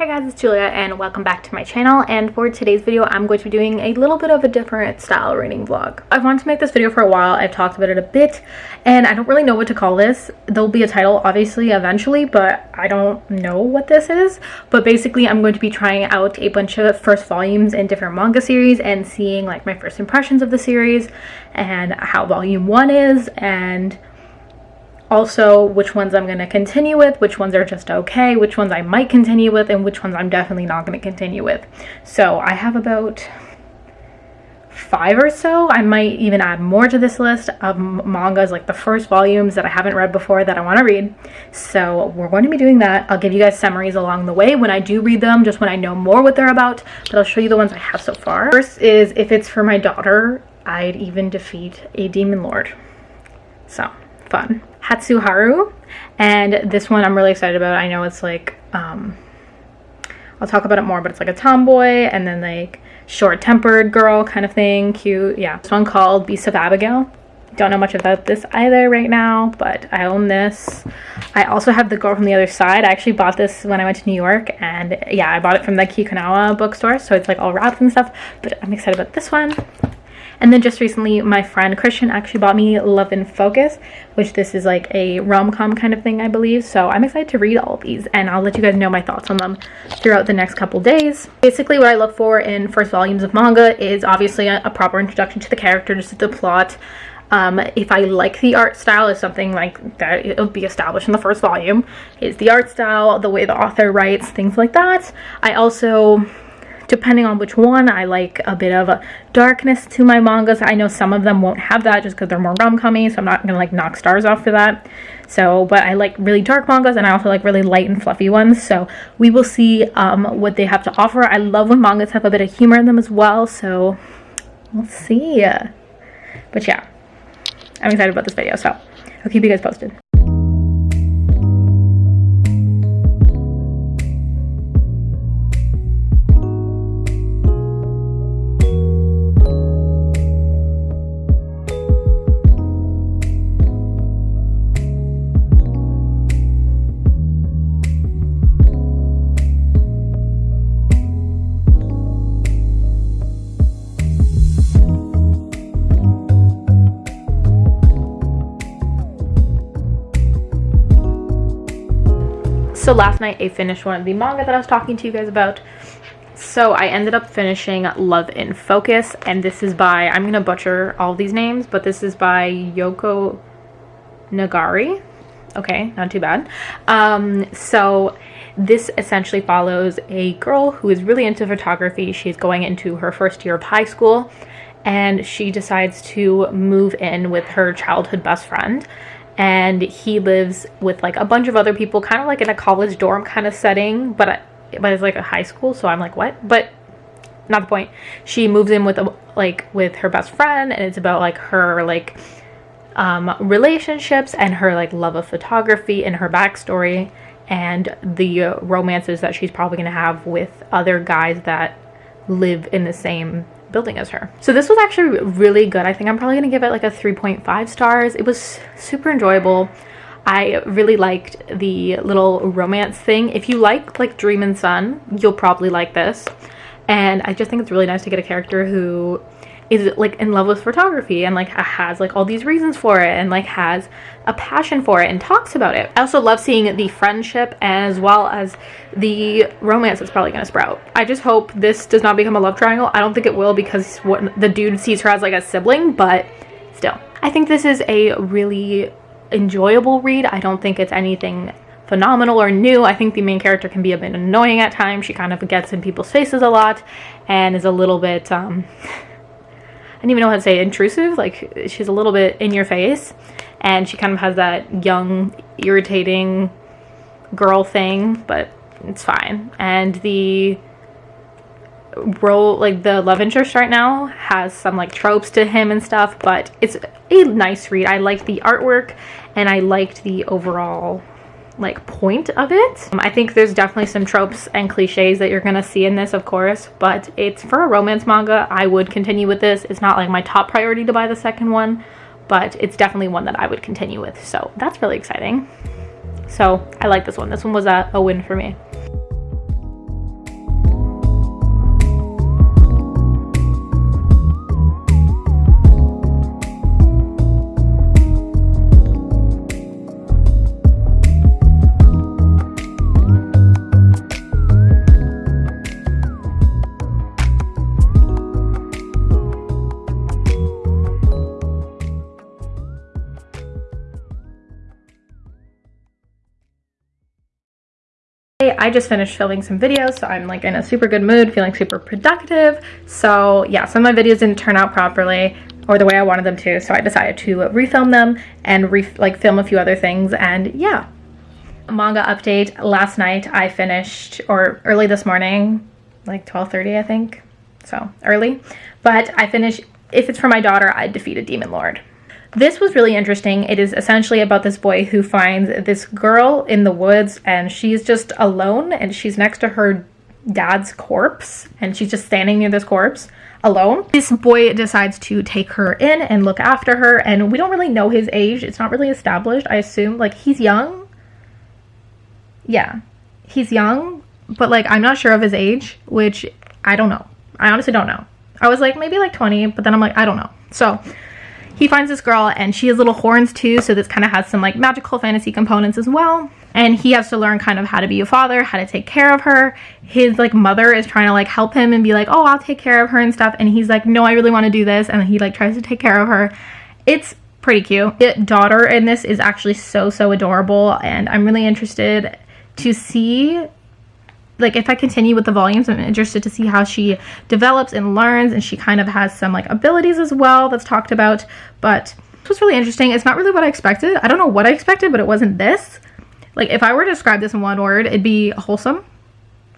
Hey guys, it's Julia and welcome back to my channel and for today's video I'm going to be doing a little bit of a different style reading vlog. I've wanted to make this video for a while, I've talked about it a bit and I don't really know what to call this. There'll be a title obviously eventually but I don't know what this is. But basically I'm going to be trying out a bunch of first volumes in different manga series and seeing like my first impressions of the series and how volume 1 is and also which ones I'm going to continue with, which ones are just okay, which ones I might continue with, and which ones I'm definitely not going to continue with. So I have about five or so. I might even add more to this list of mangas, like the first volumes that I haven't read before that I want to read. So we're going to be doing that. I'll give you guys summaries along the way when I do read them, just when I know more what they're about, but I'll show you the ones I have so far. First is If It's For My Daughter, I'd Even Defeat a Demon Lord. So, fun. Hatsuharu. And this one I'm really excited about. I know it's like, um, I'll talk about it more, but it's like a tomboy and then like short-tempered girl kind of thing. Cute. Yeah. This one called Beast of Abigaile. Don't know much about this either right now, but I own this. I also have The Girl from the Other Side. I actually bought this when I went to New York, and yeah, I bought it from the Kinokuniya bookstore, so it's like all wrapped and stuff, but I'm excited about this one. And then just recently, my friend Christian actually bought me Love in Focus, which this is like a rom-com kind of thing, I believe. So I'm excited to read all these and I'll let you guys know my thoughts on them throughout the next couple days. Basically, what I look for in first volumes of manga is obviously a, a proper introduction to the character, just the plot, um, if I like the art style is something like that it'll be established in the first volume is the art style, the way the author writes, things like that. I also depending on which one. I like a bit of a darkness to my mangas. I know some of them won't have that just because they're more rom-commy, so I'm not gonna like knock stars off for that. So, but I like really dark mangas and I also like really light and fluffy ones. So we will see um, what they have to offer. I love when mangas have a bit of humor in them as well. So we'll see. But yeah, I'm excited about this video. So I'll keep you guys posted. So last night I finished one of the manga that I was talking to you guys about. So I ended up finishing Love in Focus, and this is by, I'm going to butcher all these names, but this is by Yoko Nogiri. Okay, not too bad. Um, so this essentially follows a girl who is really into photography. She's going into her first year of high school, and she decides to move in with her childhood best friend and he lives with like a bunch of other people kind of like in a college dorm kind of setting but but it's like a high school so i'm like what? But not the point. She moves in with a, like with her best friend and it's about like her like um, relationships and her like love of photography and her backstory and the romances that she's probably going to have with other guys that live in the same building as her. So this was actually really good. I think I'm probably to give it like a 3.5 stars. It was super enjoyable. I really liked the little romance thing. If you like like Dreamin' Sun, you'll probably like this. And I just think it's really nice to get a character who is like in love with photography and like has like all these reasons for it and like has a passion for it and talks about it. I also love seeing the friendship as well as the romance that's probably going to sprout. I just hope this does not become a love triangle. I don't think it will because what the dude sees her as like a sibling, but still. I think this is a really enjoyable read. I don't think it's anything phenomenal or new. I think the main character can be a bit annoying at times. She kind of gets in people's faces a lot and is a little bit um I don't even know how to say intrusive. Like she's a little bit in your face and she kind of has that young, irritating girl thing, but it's fine. And the role, like the love interest right now has some like tropes to him and stuff, but it's a nice read. I like the artwork and I liked the overall like point of it. Um, I think there's definitely some tropes and cliches that you're gonna see in this of course but it's for a romance manga. I would continue with this. It's not like my top priority to buy the second one but it's definitely one that I would continue with. So that's really exciting. So I like this one. This one was a, a win for me I just finished filming some videos, so I'm like in a super good mood, feeling super productive. So yeah, some of my videos didn't turn out properly or the way I wanted them to, so I decided to refilm them and re like film a few other things and yeah. Manga update, last night I finished, or early this morning, like 12.30 I think, so early, but I finished If It's For My Daughter, I Defeat a Demon Lord. This was really interesting. It is essentially about this boy who finds this girl in the woods and she's just alone and she's next to her dad's corpse and she's just standing near this corpse alone. This boy decides to take her in and look after her and we don't really know his age. It's not really established. I assume like he's young. Yeah, he's young, but like I'm not sure of his age, which I don't know. I honestly don't know. I was like maybe like 20, but then I'm like, I don't know. So he finds this girl and she has little horns too so this kind of has some like magical fantasy components as well. And he has to learn kind of how to be a father how to take care of her. His like mother is trying to like help him and be like oh i'll take care of her and stuff. And he's like no i really want to do this and he like tries to take care of her. It's pretty cute. The daughter in this is actually so so adorable and i'm really interested to see like if I continue with the volumes, I'm interested to see how she develops and learns and she kind of has some like abilities as well that's talked about. But it was really interesting. It's not really what I expected. I don't know what I expected, but it wasn't this. Like if I were to describe this in one word, it'd be wholesome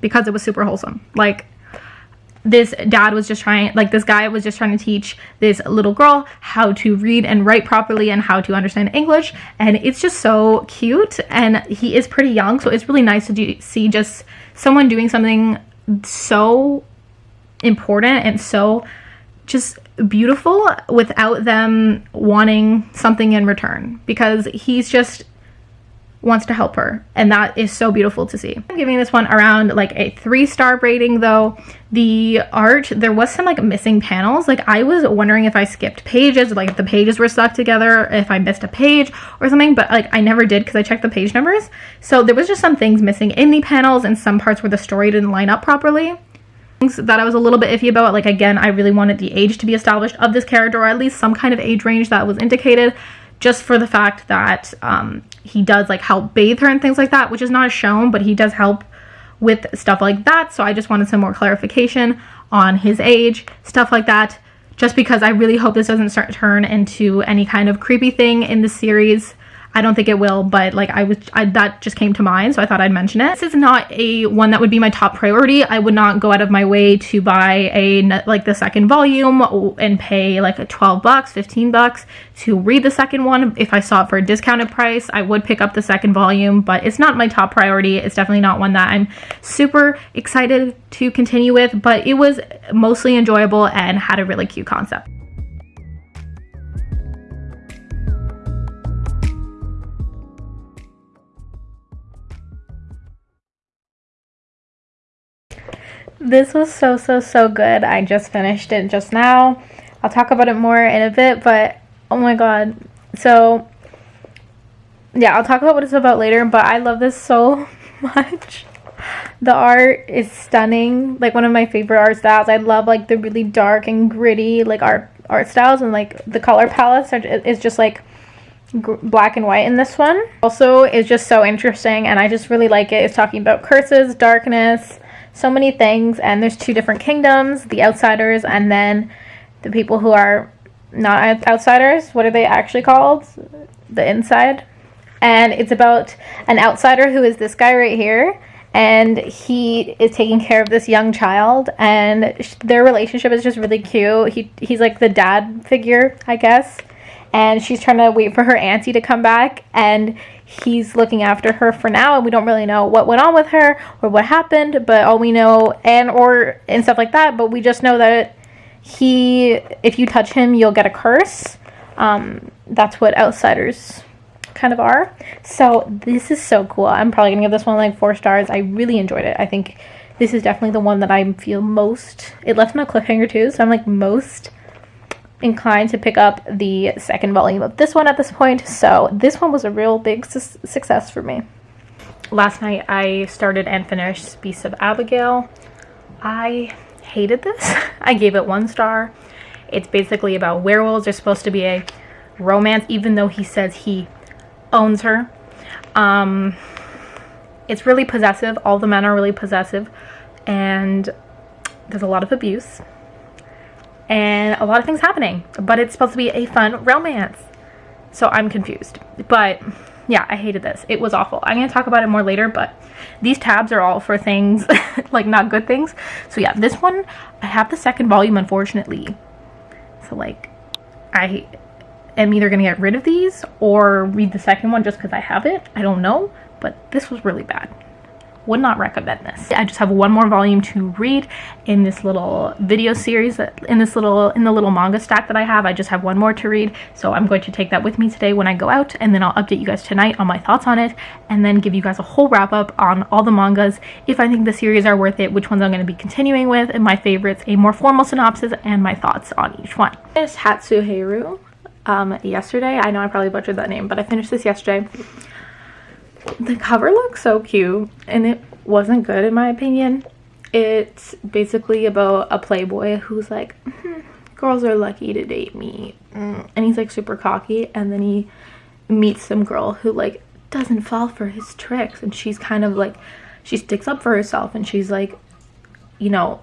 because it was super wholesome. Like this dad was just trying like this guy was just trying to teach this little girl how to read and write properly and how to understand english. And it's just so cute. And he is pretty young so it's really nice to do, see just someone doing something so important and so just beautiful without them wanting something in return. Because he's just wants to help her and that is so beautiful to see. I'm giving this one around like a three star rating though. The art, there was some like missing panels. Like I was wondering if I skipped pages, like if the pages were stuck together, if I missed a page or something, but like I never did because I checked the page numbers. So there was just some things missing in the panels and some parts where the story didn't line up properly Things that I was a little bit iffy about. Like, again, I really wanted the age to be established of this character, or at least some kind of age range that was indicated, just for the fact that um, he does like help bathe her and things like that, which is not shown, but he does help with stuff like that. So I just wanted some more clarification on his age, stuff like that, just because I really hope this doesn't start turn into any kind of creepy thing in the series. I don't think it will, but like I was, I, that just came to mind, so I thought I'd mention it. This is not a one that would be my top priority. I would not go out of my way to buy a like the second volume and pay like a 12 bucks, 15 bucks to read the second one. If I saw it for a discounted price, I would pick up the second volume, but it's not my top priority. It's definitely not one that I'm super excited to continue with, but it was mostly enjoyable and had a really cute concept. This was so, so, so good. I just finished it just now. I'll talk about it more in a bit, but oh my god. So, yeah, I'll talk about what it's about later, but I love this so much. The art is stunning. Like, one of my favorite art styles. I love, like, the really dark and gritty, like, art, art styles, and, like, the color palettes are, is just, like, black and white in this one. Also, is just so interesting, and I just really like it. It's talking about curses, darkness, so many things and there's two different kingdoms the outsiders and then the people who are not outsiders what are they actually called? The inside. And it's about an outsider who is this guy right here and he is taking care of this young child and their relationship is just really cute. He he's like the dad figure i guess. And she's trying to wait for her auntie to come back and he's looking after her for now and we don't really know what went on with her or what happened but all we know and or and stuff like that but we just know that he if you touch him you'll get a curse. Um, that's what outsiders kind of are. So this is so cool. I'm probably gonna give this one like four stars. I really enjoyed it. I think this is definitely the one that i feel most it left me a cliffhanger too so i'm like most inclined to pick up the second volume of this one at this point. So this one was a real big su success for me. Last night I started and finished Beast of Abigaile. I hated this. I gave it one star. It's basically about werewolves. There's supposed to be a romance even though he says he owns her. Um, it's really possessive. All the men are really possessive and there's a lot of abuse and a lot of things happening, but it's supposed to be a fun romance. So I'm confused. But yeah, I hated this. It was awful. I'm going to talk about it more later, but these tabs are all for things, like not good things. So yeah, this one, I have the second volume, unfortunately. So like, I am either going to get rid of these or read the second one just because I have it. I don't know, but this was really bad would not recommend this. I just have one more volume to read in this little video series in this little in the little manga stack that I have. I just have one more to read. So I'm going to take that with me today when I go out and then I'll update you guys tonight on my thoughts on it and then give you guys a whole wrap up on all the mangas if I think the series are worth it, which ones I'm going to be continuing with and my favorites, a more formal synopsis and my thoughts on each one. This Hatsuheiru um yesterday. I know I probably butchered that name, but I finished this yesterday the cover looks so cute and it wasn't good in my opinion. It's basically about a playboy who's like, mm, girls are lucky to date me. Mm. And he's like super cocky and then he meets some girl who like doesn't fall for his tricks and she's kind of like, she sticks up for herself and she's like, you know,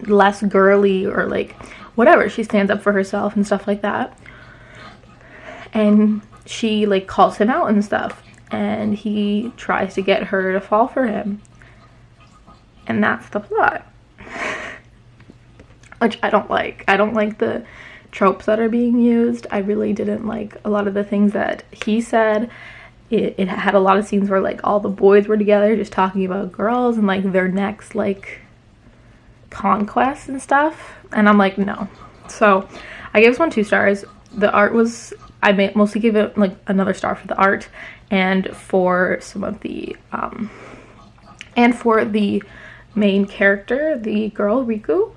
less girly or like whatever. She stands up for herself and stuff like that. And she like calls him out and stuff and he tries to get her to fall for him. And that's the plot. Which I don't like. I don't like the tropes that are being used. I really didn't like a lot of the things that he said. It, it had a lot of scenes where like all the boys were together just talking about girls and like their next like conquests and stuff. And I'm like, no. So I gave this one two stars. The art was I mostly gave it like another star for the art and for some of the um and for the main character the girl Riku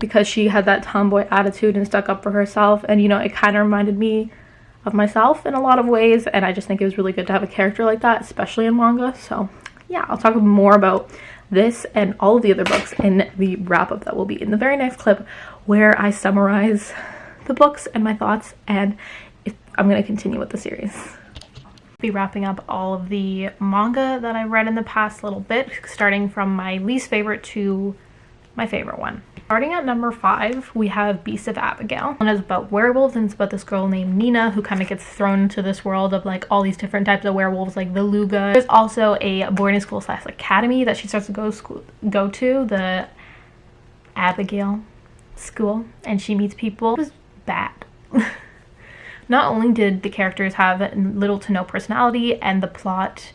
because she had that tomboy attitude and stuck up for herself and you know it kind of reminded me of myself in a lot of ways and I just think it was really good to have a character like that especially in manga so yeah I'll talk more about this and all of the other books in the wrap up that will be in the very next clip where I summarize the books and my thoughts and I'm going to continue with the series. Be wrapping up all of the manga that I read in the past little bit, starting from my least favorite to my favorite one. Starting at number five, we have Beast of Abigaile. One is about werewolves and it's about this girl named Nina who kind of gets thrown into this world of like all these different types of werewolves like the Luga. There's also a boarding school slash academy that she starts to go school go to, the Abigaile school, and she meets people. It was bad. Not only did the characters have little to no personality and the plot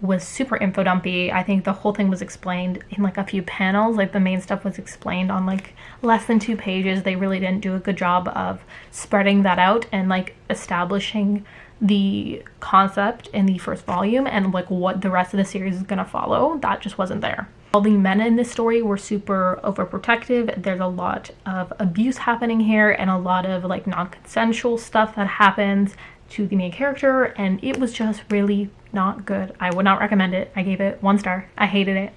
was super info dumpy. I think the whole thing was explained in like a few panels. Like the main stuff was explained on like less than two pages. They really didn't do a good job of spreading that out and like establishing the concept in the first volume and like what the rest of the series is to follow. That just wasn't there. All the men in this story were super overprotective. There's a lot of abuse happening here and a lot of like non-consensual stuff that happens to the main character and it was just really not good. I would not recommend it. I gave it one star. I hated it.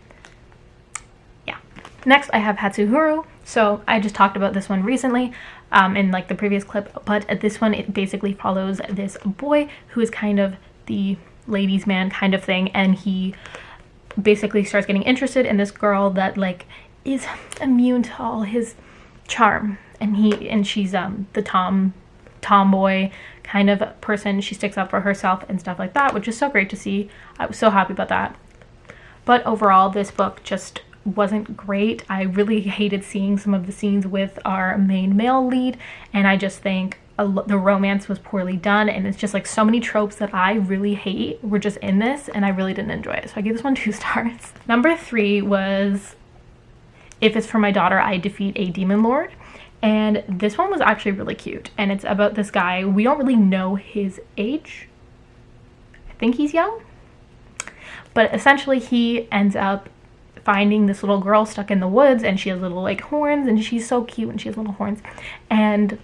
Yeah. Next I have Hatsuheiru. So I just talked about this one recently um, in like the previous clip, but at this one it basically follows this boy who is kind of the ladies man kind of thing and he basically starts getting interested in this girl that like is immune to all his charm. And he and she's um the tom tomboy kind of person. She sticks up for herself and stuff like that which is so great to see. I was so happy about that. But overall this book just wasn't great i really hated seeing some of the scenes with our main male lead and i just think the romance was poorly done and it's just like so many tropes that I really hate were just in this and I really didn't enjoy it. So I gave this one two stars. Number three was If It's For My Daughter, I Defeat a Demon Lord. And this one was actually really cute. And it's about this guy. We don't really know his age. I think he's young. But essentially he ends up finding this little girl stuck in the woods and she has little like horns and she's so cute and she has little horns. And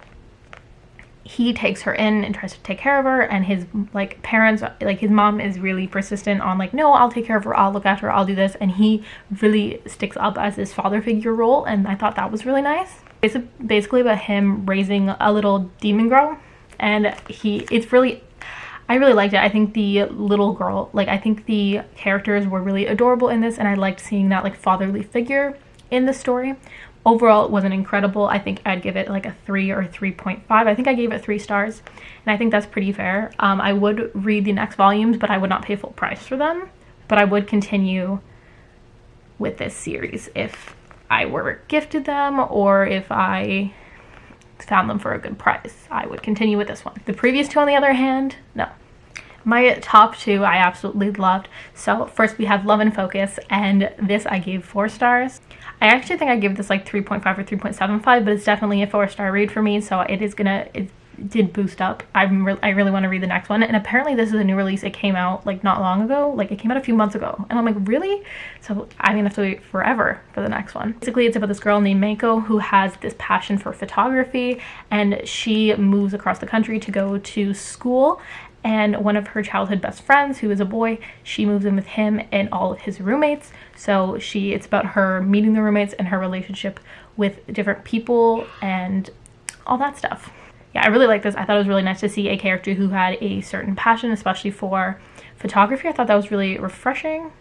he takes her in and tries to take care of her and his like parents like his mom is really persistent on like no i'll take care of her i'll look after her i'll do this and he really sticks up as his father figure role and i thought that was really nice it's basically about him raising a little demon girl and he it's really I really liked it. I think the little girl, like I think the characters were really adorable in this and I liked seeing that like fatherly figure in the story. Overall, it wasn't incredible. I think I'd give it like a 3 or 3.5. I think I gave it 3 stars and I think that's pretty fair. Um, I would read the next volumes, but I would not pay full price for them. But I would continue with this series if I were gifted them or if I found them for a good price. I would continue with this one. The previous two on the other hand, no. My top two I absolutely loved. So first we have Love in Focus and this I gave four stars. I actually think I give this like 3.5 or 3.75 but it's definitely a four star read for me so it is gonna, it did boost up. I'm re I really want to read the next one and apparently this is a new release. It came out like not long ago, like it came out a few months ago and I'm like really? So I'm gonna have to wait forever for the next one. Basically it's about this girl named Mako who has this passion for photography and she moves across the country to go to school and one of her childhood best friends who is a boy she moves in with him and all of his roommates so she it's about her meeting the roommates and her relationship with different people and all that stuff yeah i really like this. I thought it was really nice to see a character who had a certain passion especially for photography. I thought that was really refreshing.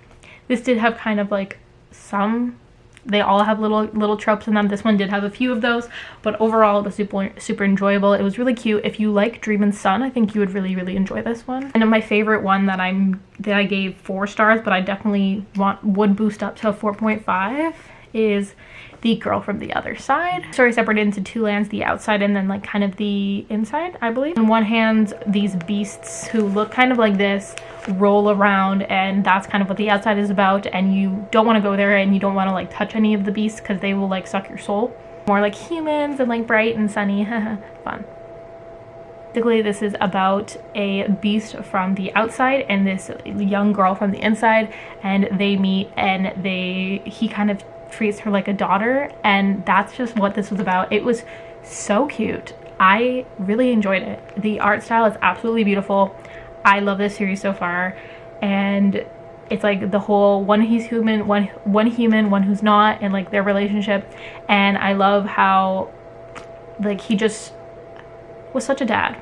This did have kind of like some they all have little little tropes in them. This one did have a few of those but overall it was super super enjoyable. It was really cute. If you like Dreamin' Sun i think you would really really enjoy this one. And my favorite one that i'm that i gave four stars but i definitely want would boost up to a 4.5 is the girl from the other side. Story separated into two lands, the outside and then like kind of the inside, I believe. On one hand, these beasts who look kind of like this roll around and that's kind of what the outside is about and you don't want to go there and you don't want to like touch any of the beasts because they will like suck your soul. More like humans and like bright and sunny, fun. Basically, this is about a beast from the outside and this young girl from the inside and they meet and they he kind of treats her like a daughter and that's just what this was about. It was so cute. I really enjoyed it. The art style is absolutely beautiful. I love this series so far and it's like the whole one he's human, one one human, one who's not and like their relationship and I love how like he just was such a dad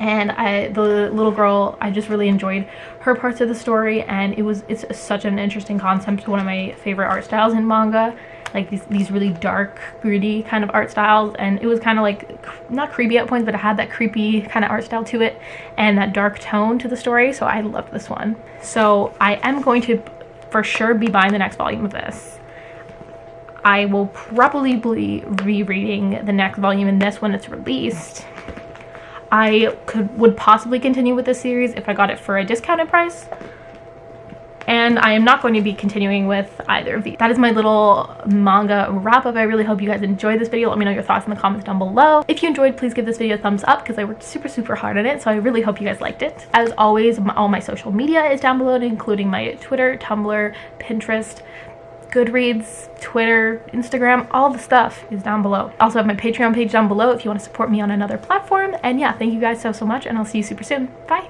and I the little girl I just really enjoyed her parts of the story and it was it's such an interesting concept one of my favorite art styles in manga like these, these really dark gritty kind of art styles and it was kind of like not creepy at points but it had that creepy kind of art style to it and that dark tone to the story so I loved this one. So I am going to for sure be buying the next volume of this. I will probably be rereading the next volume in this when it's released I could would possibly continue with this series if I got it for a discounted price. And I am not going to be continuing with either of these. That is my little manga wrap up. I really hope you guys enjoyed this video. Let me know your thoughts in the comments down below. If you enjoyed, please give this video a thumbs up because I worked super, super hard on it. So I really hope you guys liked it. As always, all my social media is down below, including my Twitter, Tumblr, Pinterest, Goodreads, Twitter, Instagram, all the stuff is down below. I also have my Patreon page down below if you want to support me on another platform. And yeah, thank you guys so, so much, and I'll see you super soon. Bye!